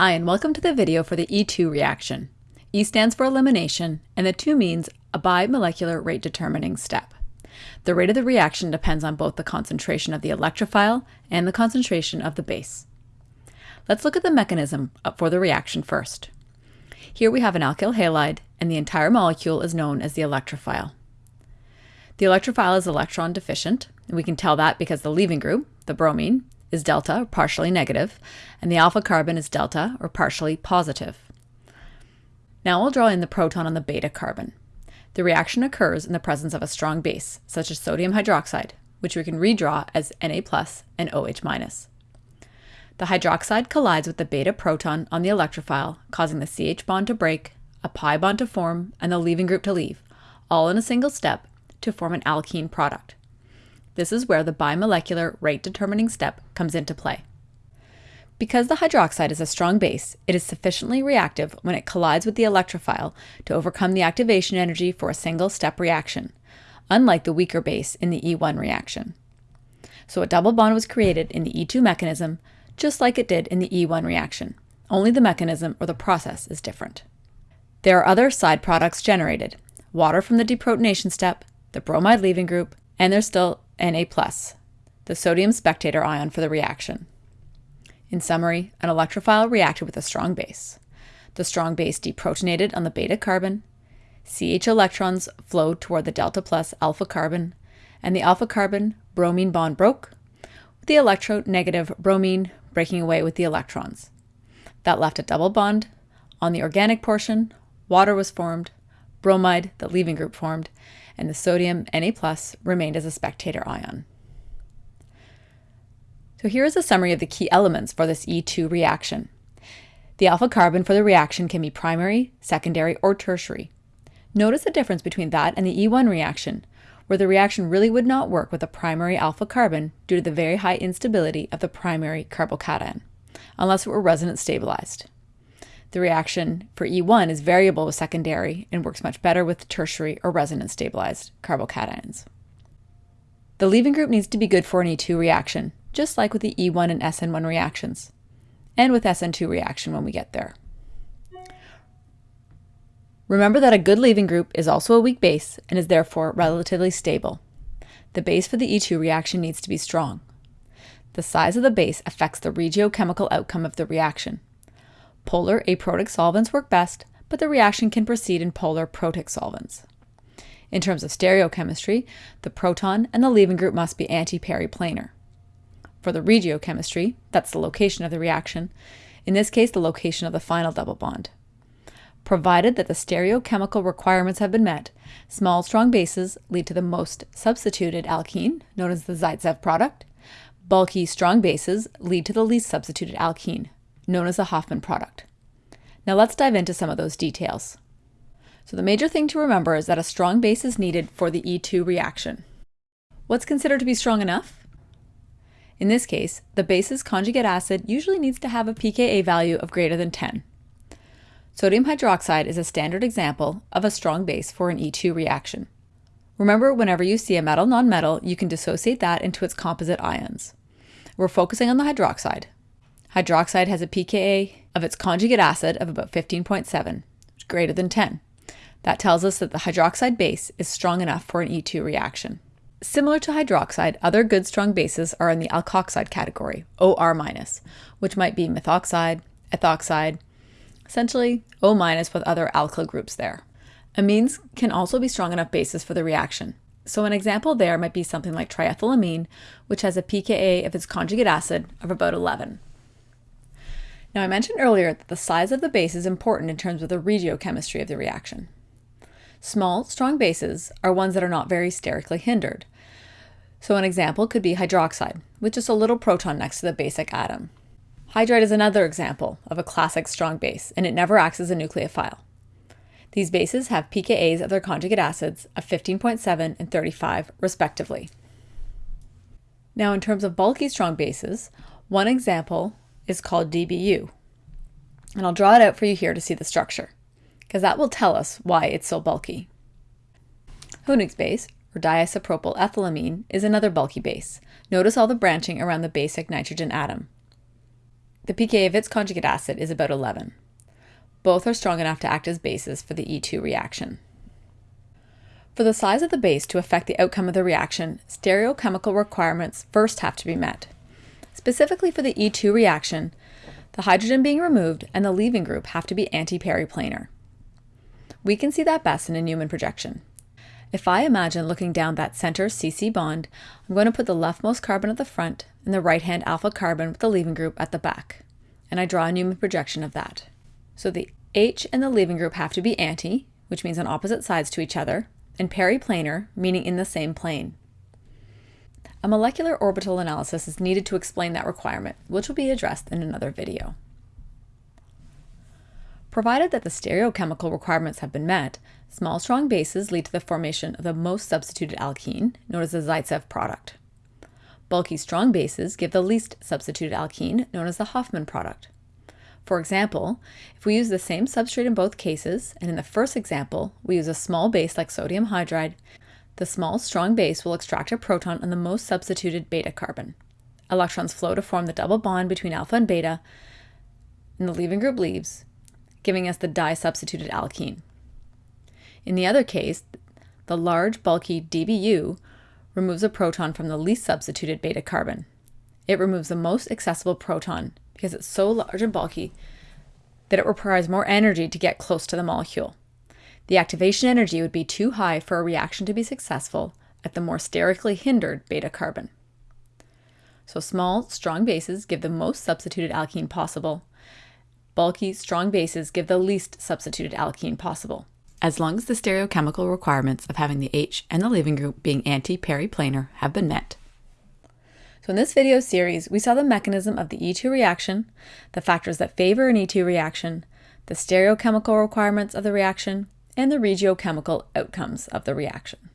Hi and welcome to the video for the E2 reaction. E stands for elimination and the 2 means a bimolecular rate determining step. The rate of the reaction depends on both the concentration of the electrophile and the concentration of the base. Let's look at the mechanism for the reaction first. Here we have an alkyl halide and the entire molecule is known as the electrophile. The electrophile is electron deficient, and we can tell that because the leaving group, the bromine, is delta, or partially negative, and the alpha carbon is delta, or partially positive. Now we'll draw in the proton on the beta carbon. The reaction occurs in the presence of a strong base, such as sodium hydroxide, which we can redraw as Na plus and OH minus. The hydroxide collides with the beta proton on the electrophile, causing the CH bond to break, a pi bond to form, and the leaving group to leave, all in a single step to form an alkene product. This is where the bimolecular rate determining step comes into play. Because the hydroxide is a strong base, it is sufficiently reactive when it collides with the electrophile to overcome the activation energy for a single step reaction, unlike the weaker base in the E1 reaction. So a double bond was created in the E2 mechanism, just like it did in the E1 reaction, only the mechanism or the process is different. There are other side products generated, water from the deprotonation step, the bromide leaving group, and there's still Na+, the sodium spectator ion for the reaction. In summary, an electrophile reacted with a strong base. The strong base deprotonated on the beta carbon, CH electrons flowed toward the delta plus alpha carbon, and the alpha carbon bromine bond broke, with the electronegative bromine breaking away with the electrons. That left a double bond. On the organic portion, water was formed, bromide, the leaving group formed, and the sodium Na plus remained as a spectator ion. So here is a summary of the key elements for this E2 reaction. The alpha carbon for the reaction can be primary, secondary, or tertiary. Notice the difference between that and the E1 reaction, where the reaction really would not work with a primary alpha carbon due to the very high instability of the primary carbocation, unless it were resonance stabilized. The reaction for E1 is variable with secondary and works much better with tertiary or resonance stabilized carbocations. The leaving group needs to be good for an E2 reaction, just like with the E1 and SN1 reactions, and with SN2 reaction when we get there. Remember that a good leaving group is also a weak base and is therefore relatively stable. The base for the E2 reaction needs to be strong. The size of the base affects the regiochemical outcome of the reaction. Polar aprotic solvents work best, but the reaction can proceed in polar protic solvents. In terms of stereochemistry, the proton and the leaving group must be anti-periplanar. For the regiochemistry, that's the location of the reaction, in this case the location of the final double bond. Provided that the stereochemical requirements have been met, small strong bases lead to the most substituted alkene, known as the Zaitsev product. Bulky strong bases lead to the least substituted alkene, known as the Hofmann product. Now let's dive into some of those details. So the major thing to remember is that a strong base is needed for the E2 reaction. What's considered to be strong enough? In this case, the base's conjugate acid usually needs to have a pKa value of greater than 10. Sodium hydroxide is a standard example of a strong base for an E2 reaction. Remember, whenever you see a metal-nonmetal, you can dissociate that into its composite ions. We're focusing on the hydroxide, Hydroxide has a pKa of its conjugate acid of about 15.7, greater than 10. That tells us that the hydroxide base is strong enough for an E2 reaction. Similar to hydroxide, other good strong bases are in the alkoxide category, OR-, which might be methoxide, ethoxide, essentially O- with other alkyl groups there. Amines can also be strong enough bases for the reaction. So an example there might be something like triethylamine, which has a pKa of its conjugate acid of about 11. Now I mentioned earlier that the size of the base is important in terms of the regiochemistry of the reaction. Small, strong bases are ones that are not very sterically hindered. So an example could be hydroxide, with just a little proton next to the basic atom. Hydride is another example of a classic strong base, and it never acts as a nucleophile. These bases have pKa's of their conjugate acids of 15.7 and 35, respectively. Now in terms of bulky strong bases, one example is called DBU. And I'll draw it out for you here to see the structure, because that will tell us why it's so bulky. Hünig base, or diisopropyl ethylamine, is another bulky base. Notice all the branching around the basic nitrogen atom. The pK of its conjugate acid is about 11. Both are strong enough to act as bases for the E2 reaction. For the size of the base to affect the outcome of the reaction, stereochemical requirements first have to be met. Specifically for the E2 reaction, the hydrogen being removed and the leaving group have to be anti-periplanar. We can see that best in a Newman projection. If I imagine looking down that center CC bond, I'm going to put the leftmost carbon at the front and the right-hand alpha carbon with the leaving group at the back. And I draw a Newman projection of that. So the H and the leaving group have to be anti, which means on opposite sides to each other, and periplanar, meaning in the same plane. A molecular orbital analysis is needed to explain that requirement, which will be addressed in another video. Provided that the stereochemical requirements have been met, small strong bases lead to the formation of the most substituted alkene, known as the Zaitsev product. Bulky strong bases give the least substituted alkene, known as the Hofmann product. For example, if we use the same substrate in both cases, and in the first example, we use a small base like sodium hydride, the small, strong base will extract a proton on the most substituted beta carbon. Electrons flow to form the double bond between alpha and beta, and the leaving group leaves, giving us the disubstituted alkene. In the other case, the large, bulky DBU removes a proton from the least substituted beta carbon. It removes the most accessible proton because it's so large and bulky that it requires more energy to get close to the molecule. The activation energy would be too high for a reaction to be successful at the more sterically hindered beta carbon. So small, strong bases give the most substituted alkene possible. Bulky, strong bases give the least substituted alkene possible, as long as the stereochemical requirements of having the H and the leaving group being anti-periplanar have been met. So in this video series, we saw the mechanism of the E2 reaction, the factors that favor an E2 reaction, the stereochemical requirements of the reaction, and the regiochemical outcomes of the reaction.